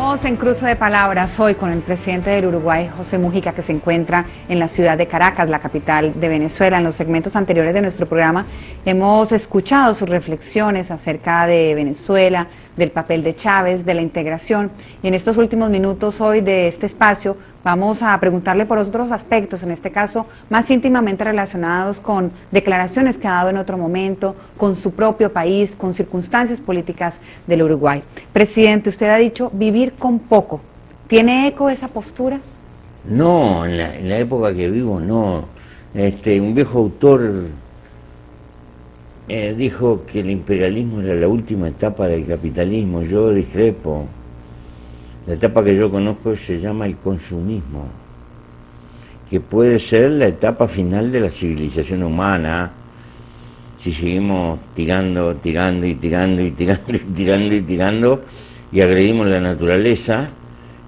Estamos en cruce de palabras hoy con el presidente del Uruguay, José Mujica, que se encuentra en la ciudad de Caracas, la capital de Venezuela. En los segmentos anteriores de nuestro programa hemos escuchado sus reflexiones acerca de Venezuela, del papel de Chávez, de la integración. Y en estos últimos minutos hoy de este espacio vamos a preguntarle por otros aspectos, en este caso más íntimamente relacionados con declaraciones que ha dado en otro momento, con su propio país, con circunstancias políticas del Uruguay. Presidente, usted ha dicho vivir con poco. ¿Tiene eco esa postura? No, en la, época que vivo no. Este, un viejo autor eh, dijo que el imperialismo era la última etapa del capitalismo, yo discrepo. La etapa que yo conozco se llama el consumismo, que puede ser la etapa final de la civilización humana, si seguimos tirando, tirando y tirando y tirando y tirando y tirando y agredimos la naturaleza,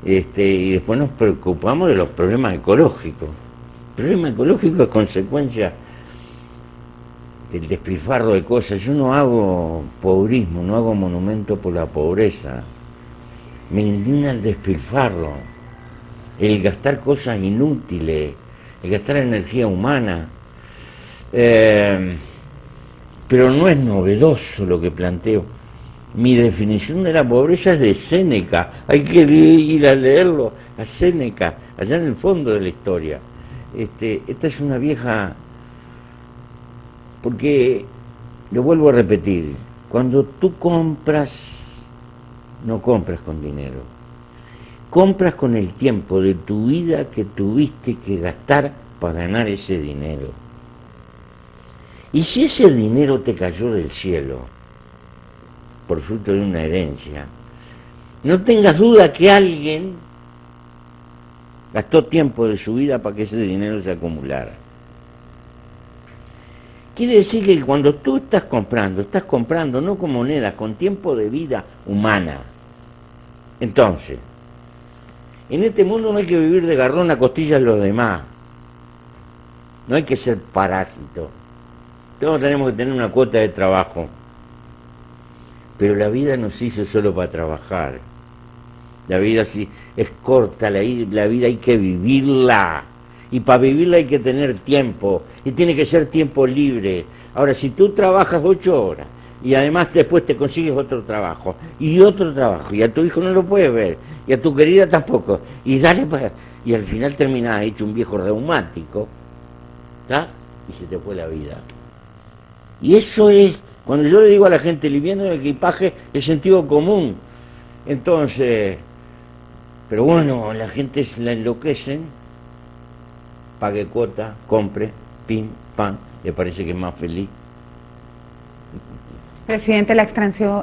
este, y después nos preocupamos de los problemas ecológicos. El problema ecológico es consecuencia el despilfarro de cosas. Yo no hago pobrismo, no hago monumento por la pobreza. Me indigna el despilfarro, el gastar cosas inútiles, el gastar energía humana. Eh, pero no es novedoso lo que planteo. Mi definición de la pobreza es de Séneca. Hay que ir a leerlo a Séneca, allá en el fondo de la historia. Este, esta es una vieja porque, lo vuelvo a repetir, cuando tú compras, no compras con dinero, compras con el tiempo de tu vida que tuviste que gastar para ganar ese dinero. Y si ese dinero te cayó del cielo, por fruto de una herencia, no tengas duda que alguien gastó tiempo de su vida para que ese dinero se acumulara. Quiere decir que cuando tú estás comprando, estás comprando no con monedas, con tiempo de vida humana. Entonces, en este mundo no hay que vivir de garrón a costillas los demás. No hay que ser parásito. Todos tenemos que tener una cuota de trabajo. Pero la vida no se hizo solo para trabajar. La vida sí es corta, la vida hay que vivirla y para vivirla hay que tener tiempo y tiene que ser tiempo libre. Ahora, si tú trabajas ocho horas y además después te consigues otro trabajo y otro trabajo y a tu hijo no lo puedes ver y a tu querida tampoco y dale para... y al final terminas hecho un viejo reumático ¿está? y se te fue la vida. Y eso es, cuando yo le digo a la gente liviando el equipaje, el sentido común. Entonces, pero bueno, la gente la enloquecen pague cuota, compre, pim, pam, le parece que es más feliz. Presidente, la extracción,